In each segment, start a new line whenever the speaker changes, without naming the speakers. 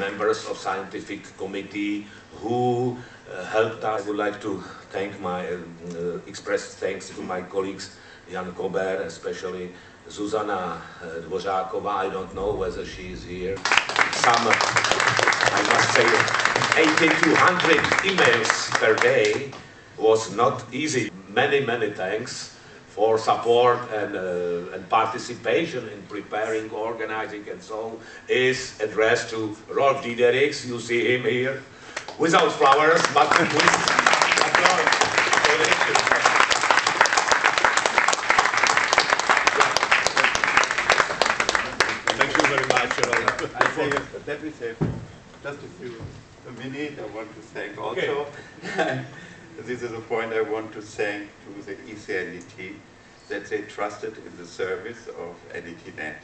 members of scientific committee who uh, helped us. I would like to thank my, uh, express thanks to my colleagues Jan Kober, especially Zuzana uh, Dvořáková. I don't know whether she is here. Some, I must say, 8200 emails per day was not easy. Many, many thanks for support and, uh, and participation in preparing, organizing and so on is addressed to Rolf Diederichs, you see him here, without flowers, but with applause. Thank you very much, Rolf.
I say, let me say, just a few, a minute, I want to thank also. Okay. this is a point I want to thank to the ECNDT that they trusted in the service of NDT-Net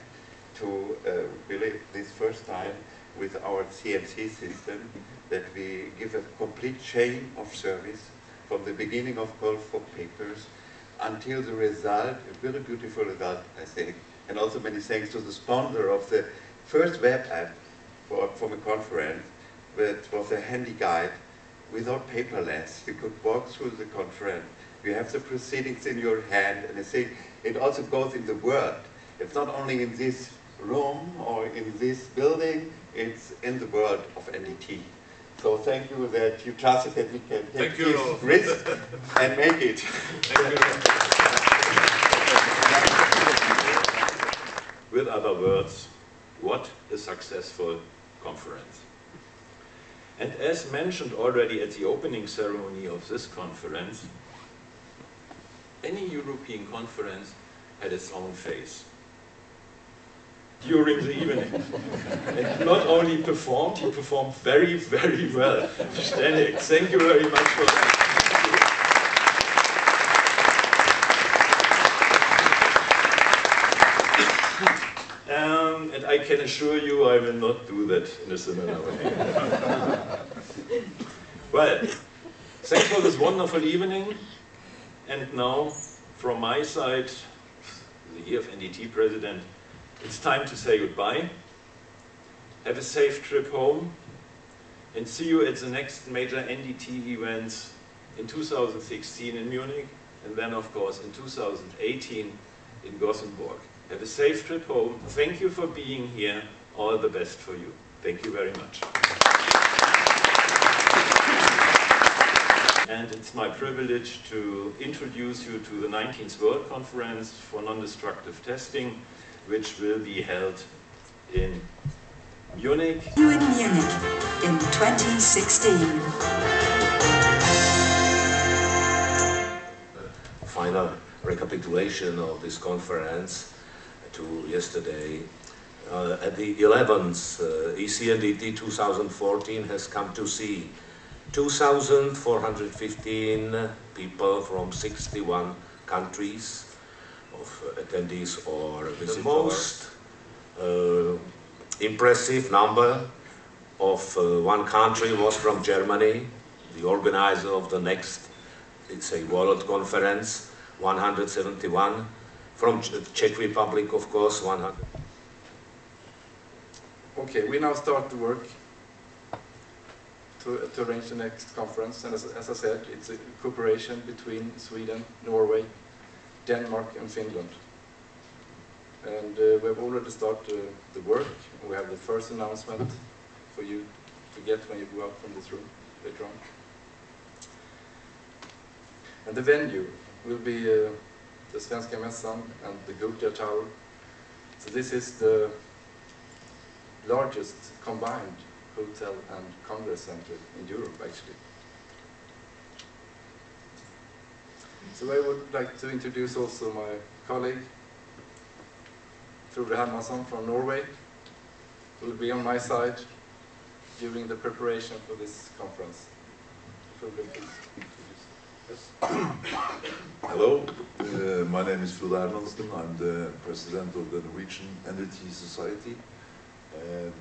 to uh, really this first time with our CMC system that we give a complete chain of service from the beginning of call for papers until the result, a very beautiful result, I think. And also many thanks to the sponsor of the first web app for, from a conference, that was a handy guide without paperless. You could walk through the conference. You have the proceedings in your hand, and I think it also goes in the world. It's not only in this room or in this building, it's in the world of NDT. So thank you that you trusted that we can take
Thank you,
this risk and make it.
With other words, what a successful conference. And as mentioned already at the opening ceremony of this conference, any European conference had its own face during the evening. and not only performed, he performed very, very well. Stanek, thank you very much for that. Um, and I can assure you I will not do that in a similar way. well, thanks for this wonderful evening. And now, from my side, the EF NDT president, it's time to say goodbye. Have a safe trip home. And see you at the next major NDT events in 2016 in Munich. And then, of course, in 2018 in Gothenburg. Have a safe trip home. Thank you for being here. All the best for you. Thank you very much. And it's my privilege to introduce you to the 19th World Conference for Non-Destructive Testing, which will be held in Munich
you in Munich in 2016.
final recapitulation of this conference to yesterday. Uh, at the 11th uh, ECNDT 2014 has come to see 2,415 people from 61 countries of attendees or visitors. The most uh, impressive number of uh, one country was from Germany, the organizer of the next it's a world conference, 171. From Ch- Czech Republic, of course, 100.
Okay, we now start to work to, to arrange the next conference. And as, as I said, it's a cooperation between Sweden, Norway, Denmark and Finland. And uh, we've already started uh, the work. We have the first announcement for you to get when you go out from this room later on. And the venue will be uh, the Svenska Mässan and the Gothia Tower. So this is the largest combined hotel and congress center in Europe, actually. So I would like to introduce also my colleague, Frode Hermansson from Norway, who will be on my side during the preparation for this conference. Frode, please introduce.
Hello, uh, my name is Frode Hermansen. I'm the president of the Norwegian NDT Society. Um,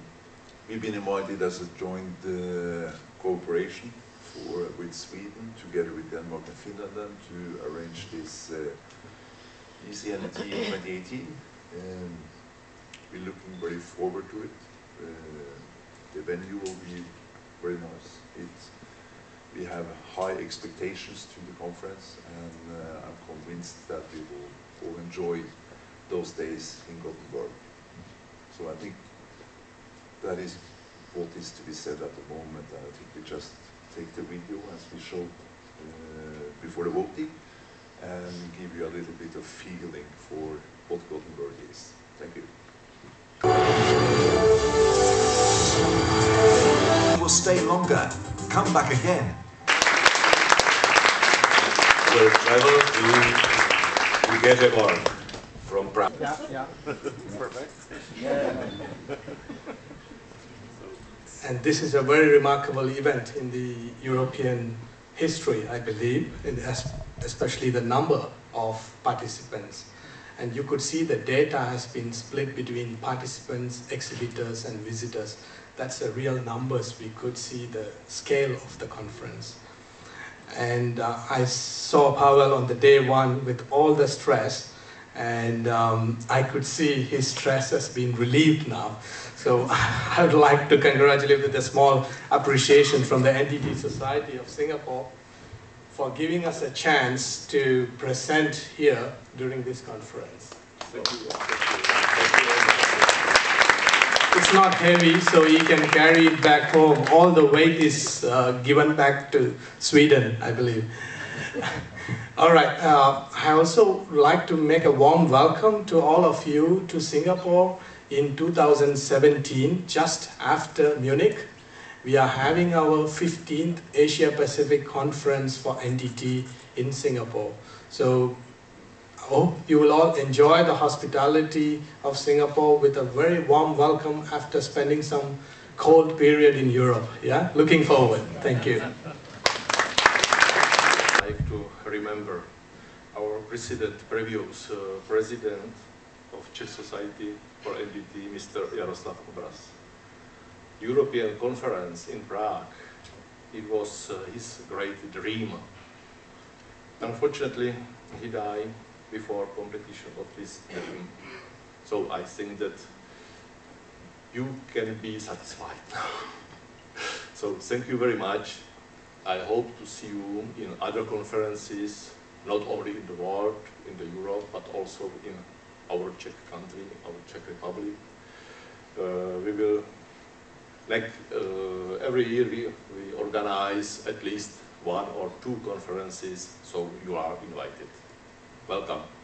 we've been invited as a joint uh, cooperation for, with Sweden, together with Denmark and Finland, then, to arrange this uh, ECNDT 2018. Um, we're looking very forward to it. Uh, the venue will be very nice. It, we have high expectations to the conference, and uh, I'm convinced that we will all enjoy those days in Gothenburg. So I think that is what is to be said at the moment, I think we just take the video as we showed uh, before the voting, and give you a little bit of feeling for what Gothenburg is. Thank you.
will stay longer. Come back again.
will travel to, to Göteborg from Prague.
And this is a very remarkable event in the European history, I believe, especially the number of participants. And you could see the data has been split between participants, exhibitors, and visitors. That's the real numbers. We could see the scale of the conference. And uh, I saw Pavel on the day one with all the stress, and um, I could see his stress has been relieved now. So I would like to congratulate with a small appreciation from the NDT Society of Singapore for giving us a chance to present here during this conference.
Thank you. Thank you.
It's not heavy, so you can carry it back home. All the weight is uh, given back to Sweden, I believe. all right, uh, I also like to make a warm welcome to all of you to Singapore in 2017, just after Munich. We are having our 15th Asia Pacific Conference for NDT in Singapore. So I hope you will all enjoy the hospitality of Singapore with a very warm welcome after spending some cold period in Europe. Yeah, looking forward. Thank you.
I'd like to remember president, previous uh, president of Czech Society for NDT, Mr. Jaroslav Obraz. European conference in Prague, it was uh, his great dream. Unfortunately, he died before completion of this dream. So I think that you can be satisfied so thank you very much. I hope to see you in other conferences, not only in the world, in the Europe, but also in our Czech country, our Czech Republic. Uh, we will, like uh, every year, we, we organize at least one or two conferences, so you are invited. Welcome.